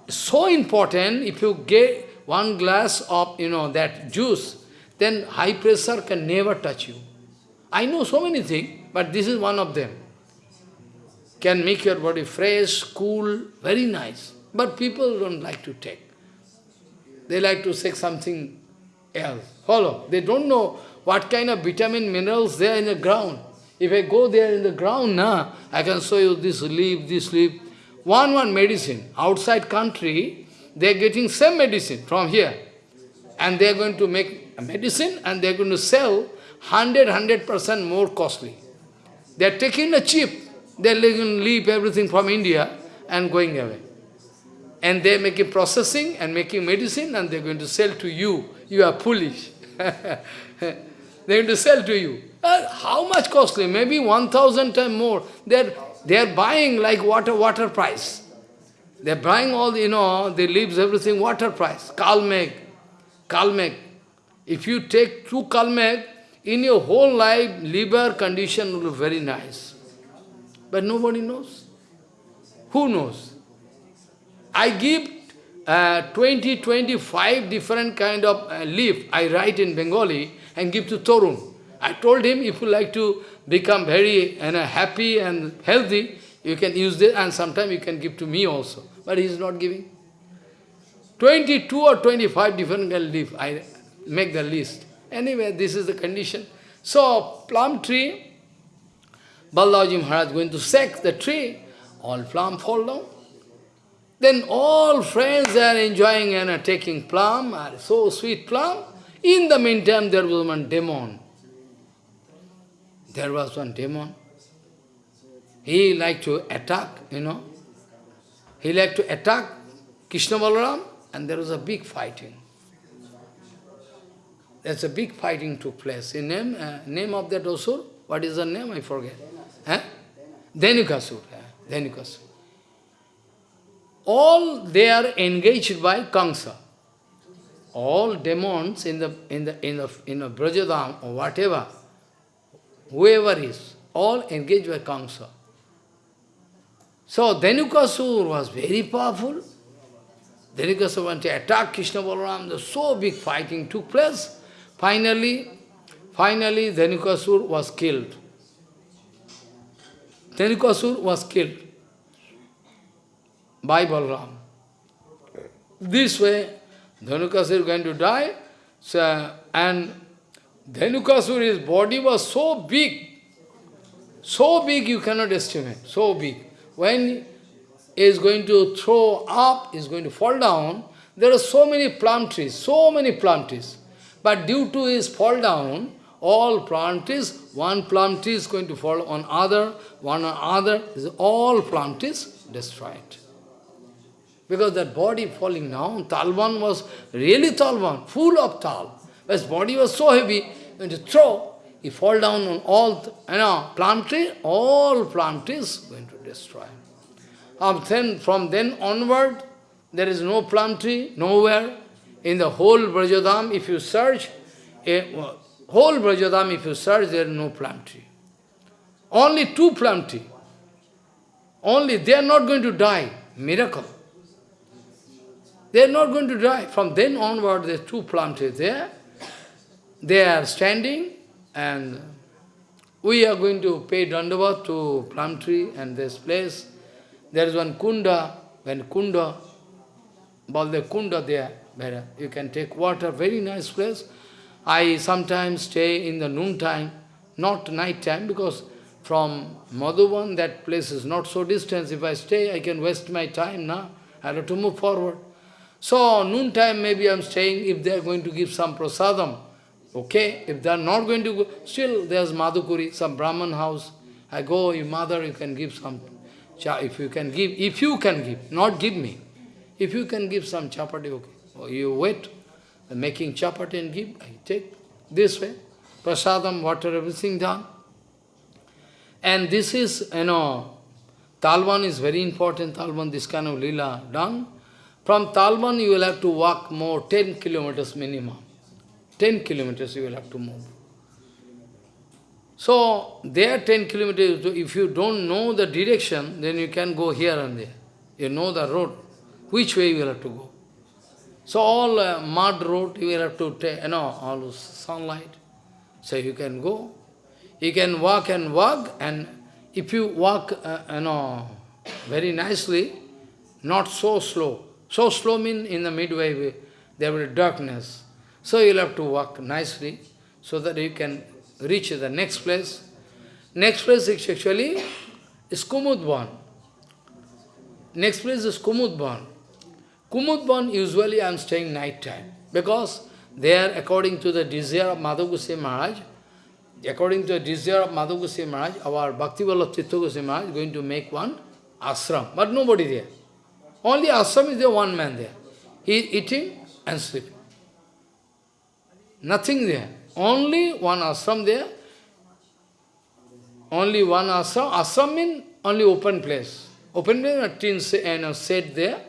so important, if you get one glass of, you know, that juice, then high pressure can never touch you. I know so many things, but this is one of them. Can make your body fresh, cool, very nice. But people don't like to take. They like to take something else. Follow. They don't know what kind of vitamin minerals there in the ground. If I go there in the ground, nah, I can show you this leaf, this leaf. One, one medicine. Outside country, they are getting same medicine from here. And they are going to make a medicine and they are going to sell 100, 100% more costly. They are taking a cheap. They are leave everything from India and going away. And they making processing and making medicine and they are going to sell to you. You are foolish. they are going to sell to you. Uh, how much costly? Maybe 1,000 times more. They are, they are buying like water, water price. They are buying all, the, you know, the leaves, everything, water price. Kalmeg. Kalmeg. If you take two Kalmeg, in your whole life, liver condition will be very nice. But nobody knows. Who knows? I give uh, 20, 25 different kind of uh, leaf, I write in Bengali, and give to Torun. I told him, if you like to become very know, happy and healthy, you can use this, and sometimes you can give to me also. But he is not giving. 22 or 25 different kind leaf, I make the list. Anyway, this is the condition. So, plum tree, Balaji Maharaj going to sack the tree, all plum fall down. Then all friends are enjoying and are taking plum, are so sweet plum. In the meantime, there was one demon. There was one demon. He liked to attack, you know. He liked to attack Krishna Balaram, and there was a big fighting. There's a big fighting took place. In name, uh, name of that Asur, what is the name? I forget. Eh? Dhenukasur. Eh? Dhenukasur. All they are engaged by Kamsa. All demons in the in the in the in the Brajadham or whatever, whoever is, all engaged by Kamsa. So Dhenukasur was very powerful. Dhenukasur went to attack Krishna Balaram. The so big fighting took place. Finally, finally Dhenukasur was killed. Dhenukasur was killed by Balram. This way, Dhenukasur is going to die, so, and Dhenukasur, body was so big, so big you cannot estimate, so big. When he is going to throw up, is going to fall down, there are so many plum trees, so many plum trees. But due to his fall down, all plant trees, one plant tree is going to fall on other, one on other, all plant trees destroyed. Because that body falling down, Talban was really Talban, full of tal. But his body was so heavy, when to throw, he fall down on all, you know, plant tree, all plant trees going to destroy. Um, then, from then onward, there is no plum tree, nowhere. In the whole Brajadham, if you search, a, whole Brajadham, if you search, there is no plum tree. Only two plum tree. Only, they are not going to die. Miracle. They are not going to die. From then onward, there are two trees there. They are standing, and we are going to pay dandavat to plum tree and this place. There is one kunda, when kunda, Baldev kunda there, where you can take water, very nice place. I sometimes stay in the noon time, not night time, because from Madhuban, that place is not so distant. If I stay, I can waste my time now. I have to move forward. So, noon time maybe I am staying, if they are going to give some prasadam, okay. If they are not going to go, still there's Madhukuri, some Brahman house. I go, your mother, you can give some, if you can give, if you can give, not give me. If you can give some chapati, okay. Or you wait, making chapati and give, I take this way. prasadam, water, everything done. And this is, you know, Talban is very important, Talban, this kind of lila done. From Talban you will have to walk more, 10 kilometers minimum. 10 kilometers you will have to move. So, there 10 kilometers, if you don't know the direction, then you can go here and there. You know the road, which way you will have to go. So all uh, mud road, you will have to take, you know, all sunlight. So you can go. You can walk and walk, and if you walk, uh, you know, very nicely, not so slow. So slow means in the midway, there will be darkness. So you'll have to walk nicely, so that you can reach the next place. Next place is actually is Kumudban. Next place is Kumudban. Kumudban, usually I am staying night time, because there, according to the desire of Madhav Maharaj, according to the desire of Madhav Maharaj, our Bhakti Vallabh Tirtha Maharaj is going to make one ashram, but nobody there. Only ashram is there, one man there. He is eating and sleeping. Nothing there. Only one ashram there. Only one ashram. Ashram means only open place. Open place, a tin set there.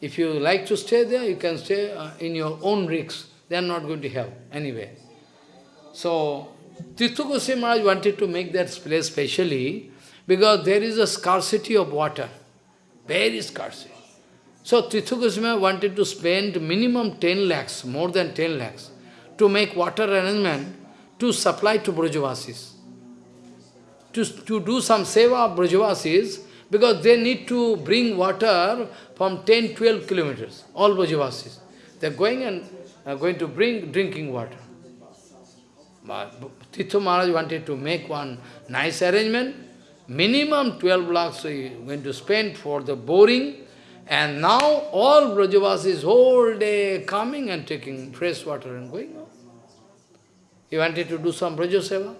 If you like to stay there, you can stay uh, in your own rigs. They are not going to help anyway. So, Tirtha Goswami Maharaj wanted to make that place specially because there is a scarcity of water. Very scarcity. So Tirtha Goswami wanted to spend minimum 10 lakhs, more than 10 lakhs, to make water arrangement to supply to Brajavasis. To, to do some seva of Brajavasis, because they need to bring water from 10, 12 kilometers, all Brajavasis. They are going and are going to bring drinking water. But Tirtha Maharaj wanted to make one nice arrangement. Minimum 12 lakhs we going to spend for the boring. And now all Brajavasis whole day coming and taking fresh water and going. He wanted to do some Brajaseva.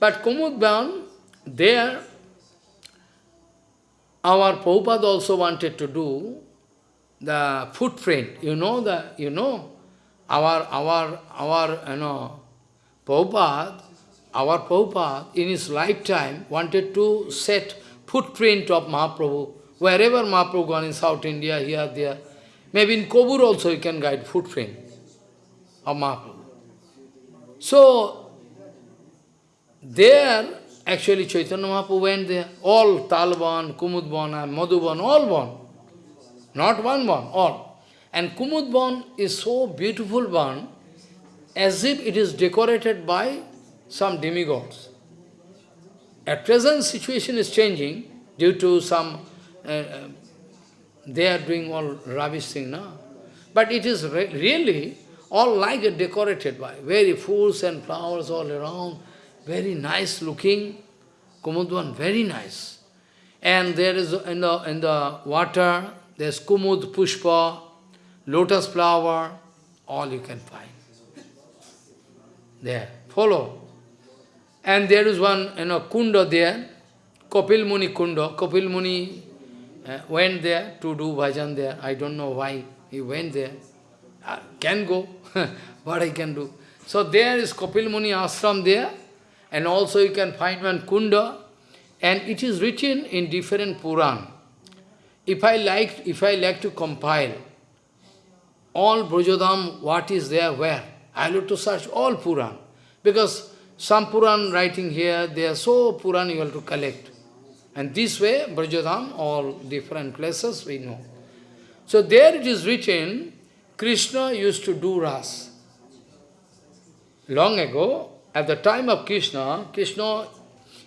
But Kumudban, there, our Prabhupada also wanted to do the footprint. You know the, you know, our, our, our, you know, Prabhupada, our Prabhupada, in his lifetime, wanted to set footprint of Mahaprabhu. Wherever Mahaprabhu gone in South India, here, there. Maybe in Kobur also you can guide footprint of Mahaprabhu. So, there, actually Chaitanya Mahaprabhu went there. All Talban, Kumudban, Madhuban, all born. Not one born, all. And Kumudban is so beautiful one, as if it is decorated by some demigods. At present, situation is changing due to some, uh, uh, they are doing all rubbish thing now. But it is re really all like a decorated by, very fools and flowers all around, very nice looking, Kumudvan, very nice. And there is in the, in the water, there's Kumud, Pushpa, lotus flower, all you can find. There, follow. And there is one, you know, kunda there, Kopil Muni kunda. Kopil Muni uh, went there to do bhajan there. I don't know why he went there. Can go, what I can do. So there is Kopil Muni ashram there, and also you can find one kunda, and it is written in different Puran. If I like, if I like to compile all Brajodham, what is there, where, I have to search all Puran. Because some Puran writing here, they are so Puran you have to collect. And this way, Brajodham, all different places we know. So there it is written, Krishna used to do ras. Long ago, at the time of Krishna, Krishna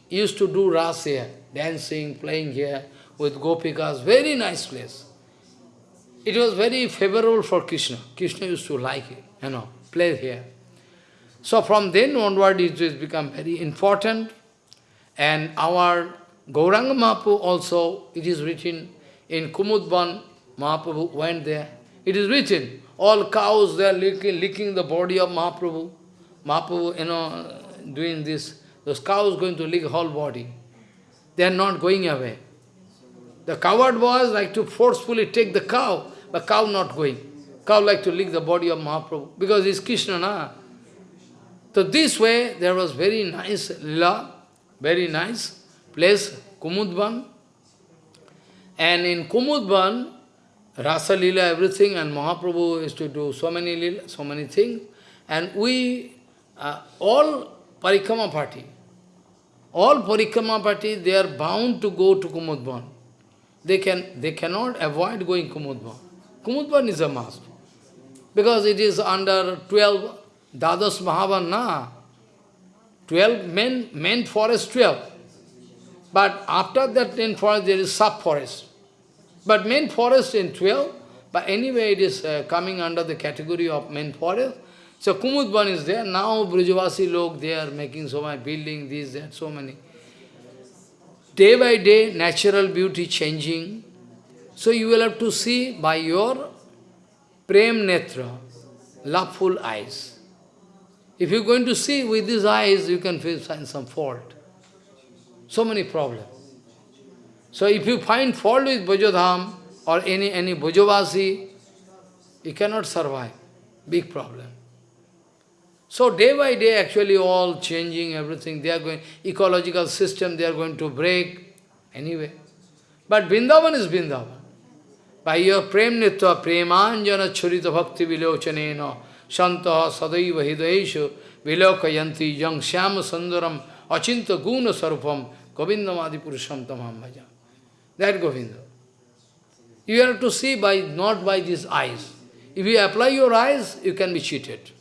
used to do ras here, dancing, playing here with gopikas, very nice place. It was very favorable for Krishna. Krishna used to like it, you know, play here. So from then onward it has become very important. And our Gauranga Mahaprabhu also, it is written in Kumudban, Mahaprabhu went there. It is written, all cows, they are licking, licking the body of Mahaprabhu. Mahaprabhu, you know, doing this. Those cows going to lick whole body. They are not going away. The coward was like to forcefully take the cow, but cow not going. Cow like to lick the body of Mahaprabhu, because it's Krishna, na? So this way, there was very nice lila, very nice place, Kumudban. And in Kumudban, Rasa Lila, everything, and Mahaprabhu used to do so many lila, so many things. And we, uh, all Parikrama party, all Parikrama party, they are bound to go to Kumudban. They, can, they cannot avoid going Kumudban. Kumudban is a must. Because it is under 12, Dadas Mahavan, na? 12 men, main forest 12. But after that main forest, there is sub-forest. But main forest in 12, but anyway it is uh, coming under the category of main forest. So Kumudban is there. Now Brajavasi log, they are making so much building, this, that, so many. Day by day, natural beauty changing. So you will have to see by your prem netra, loveful eyes. If you're going to see with these eyes, you can find some fault. So many problems. So if you find fault with Bhajodham or any, any Bhajavasi, you cannot survive. Big problem. So day by day, actually all changing, everything, they are going, ecological system, they are going to break, anyway. But Vrindavan is Vrindavan. By your prem nitva, premanjana churita bhakti vilochanena, shantaha sadaiva hidayeshu, vilokayanti yang shyama sundaram, achinta guna sarupam, govindamadi purusham tamam bhajan. That Govinda. You have to see by not by these eyes. If you apply your eyes, you can be cheated.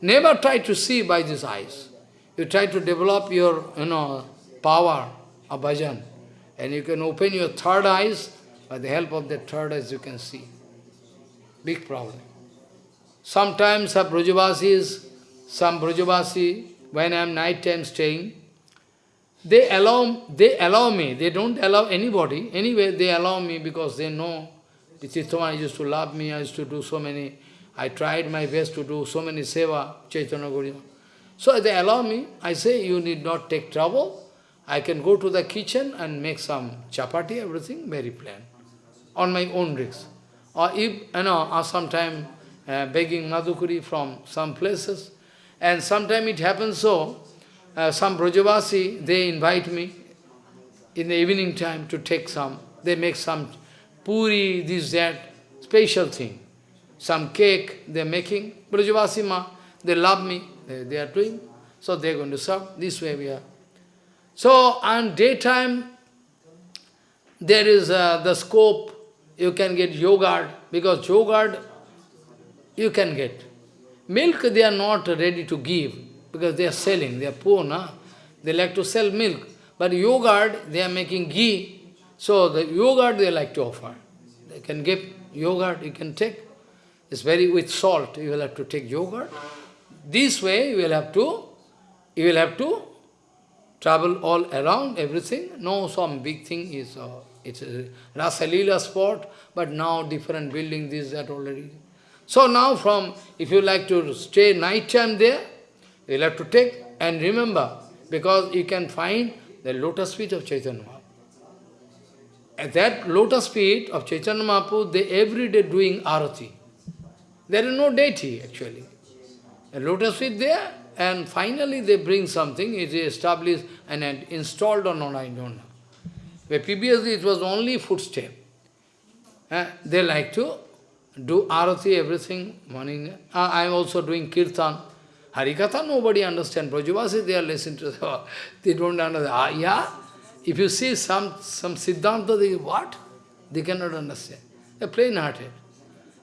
Never try to see by these eyes. You try to develop your, you know, power of bhajan. And you can open your third eyes, by the help of that third eyes you can see. Big problem. Sometimes some Brajavasis, some Brajavasi, when I am night time staying, they allow, they allow me, they don't allow anybody. Anyway, they allow me because they know Chittavan used to love me, I used to do so many, I tried my best to do so many seva, Chaitanya Gauriya. So they allow me, I say, you need not take trouble. I can go to the kitchen and make some chapati, everything very plain, on my own risk. Or if, you know, or sometime uh, begging madhukuri from some places. And sometime it happens so, uh, some Brajavasi, they invite me in the evening time to take some. They make some puri, this, that, special thing. Some cake they're making. Brajavasi ma, they love me, they, they are doing. So they're going to serve. This way we are. So on daytime, there is uh, the scope, you can get yogurt, because yogurt you can get. Milk they are not ready to give because they are selling, they are poor, na? They like to sell milk. But yogurt, they are making ghee, so the yogurt they like to offer. They can give yogurt, you can take. It's very with salt, you will have to take yogurt. This way you will have to, you will have to travel all around, everything. No, some big thing is, uh, it's a Rasalila spot, but now different building, this, that already. So now from, if you like to stay night time there, You'll have to take and remember, because you can find the lotus feet of Chaitanya Mahaprabhu. At that lotus feet of Chaitanya Mahaprabhu, they every day doing arati. There is no deity actually. Lotus feet there, and finally they bring something, it is established and installed or not, I don't know. Where previously it was only footstep. Uh, they like to do arati, everything, morning. Uh, I am also doing kirtan. Harikatha, nobody understands. Brajavasi, they are listening to the, they don't understand. Ah, yeah? If you see some, some Siddhanta, they what? They cannot understand. They are plain-hearted.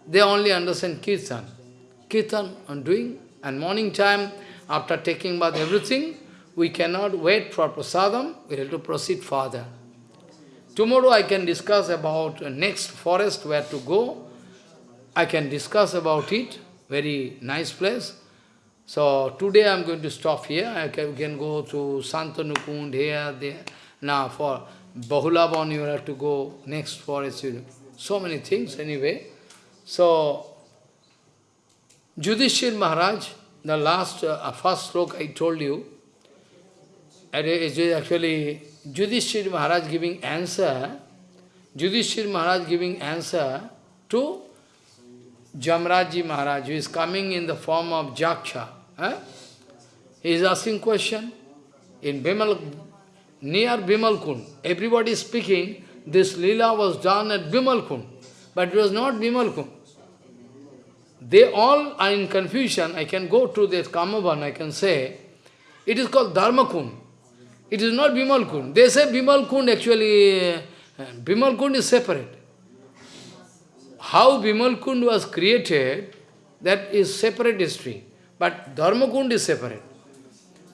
They only understand Kirtan. Kirtan on doing, and morning time, after taking bath, everything, we cannot wait for prasadam, we have to proceed further. Tomorrow I can discuss about next forest, where to go. I can discuss about it, very nice place. So today I am going to stop here. I can, can go to Santanukund here, there. Now for Bahulavan you have to go next for forest. So many things anyway. So Judhishthir Maharaj, the last, uh, first sloka I told you, it is actually Judhishthir Maharaj giving answer, Judhishthir Maharaj giving answer to Jamraji Maharaj, who is coming in the form of Jaksha. Eh? He is asking question. In Bimal, near Bimalkund, everybody is speaking, this lila was done at Bimalkund, but it was not Bimalkund. They all are in confusion. I can go to this Kamavan, I can say, it is called Dharma Kund. It is not Bimalkund. They say Bimalkund actually, uh, is separate. How Bimal Kund was created, that is separate history. But Dharma Kund is separate.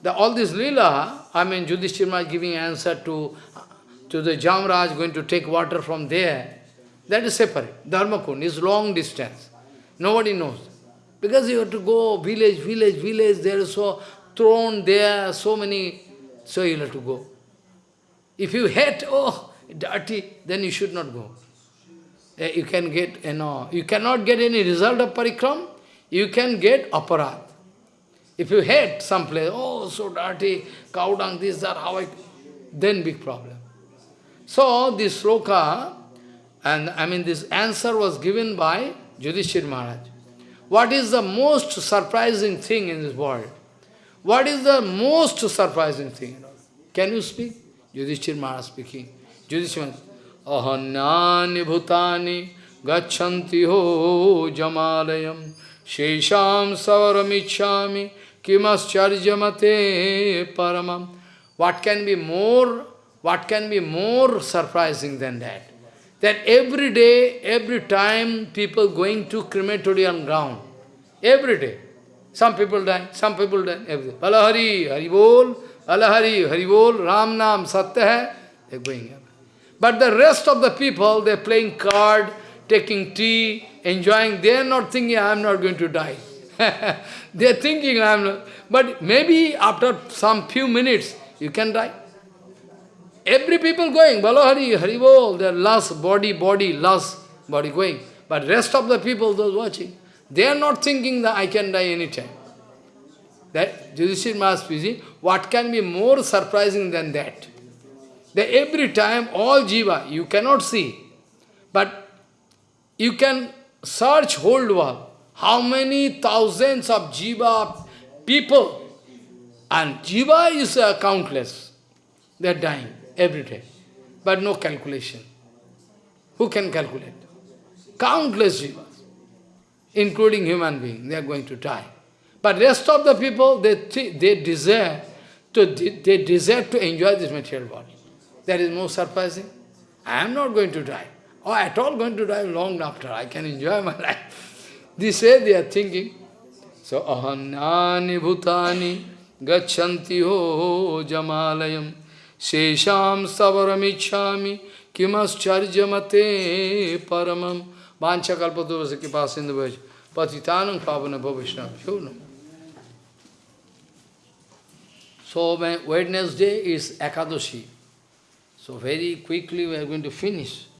The, all this lila, I mean, Yudhishthira giving answer to, to the Jamraj going to take water from there, that is separate. Dharma Kund is long distance. Nobody knows. Because you have to go village, village, village, there is so thrown there, so many, so you have to go. If you hate, oh, dirty, then you should not go. Eh, You can get, you know, you cannot get any result of parikram, you can get aparadh. If you hate some place, oh, so dirty, cow dung, this, that, how I... Then big problem. So, this sloka, and I mean this answer was given by Yudhishthir Maharaj. What is the most surprising thing in this world? What is the most surprising thing? Can you speak? Yudhishthir Maharaj speaking. Yudhishthir Maharaj, Ahanyani bhutani gachanti ho jamalayam shesham savaramichami kimascharjamate paramam. What can be more, what can be more surprising than that? That every day, every time, people going to crematorium ground. Every day. Some people die, some people die, every Hari Bol, Alahari, Hari Bol, Ram Nam, Satya hai, they're going. But the rest of the people, they're playing card, taking tea, enjoying, they're not thinking, I'm not going to die. they're thinking, I'm not. But maybe after some few minutes, you can die. Every people going, Balahari, Haribol, their lust, body, body, lust, body going. But rest of the people, those watching, they are not thinking that I can die anytime. That Yudhishthira Maharaj what can be more surprising than that? That every time, all jiva, you cannot see, but you can search whole world. How many thousands of jiva people, and jiva is uh, countless. They are dying every day, but no calculation. Who can calculate? Countless jivas, including human being, they are going to die. But rest of the people, they, they desire to they desire to enjoy this material body. That is most surprising. I am not going to die. Or at all going to die long after. I can enjoy my life. This way they are thinking. So, ahanyani bhutani gachanti ho jamalayam shesham savaramichami kimascharjamate paramam vancha kalpadurvasa kipasindhu patitanam pavana bhavishnam. So, Wednesday is Ekadashi. So very quickly we are going to finish.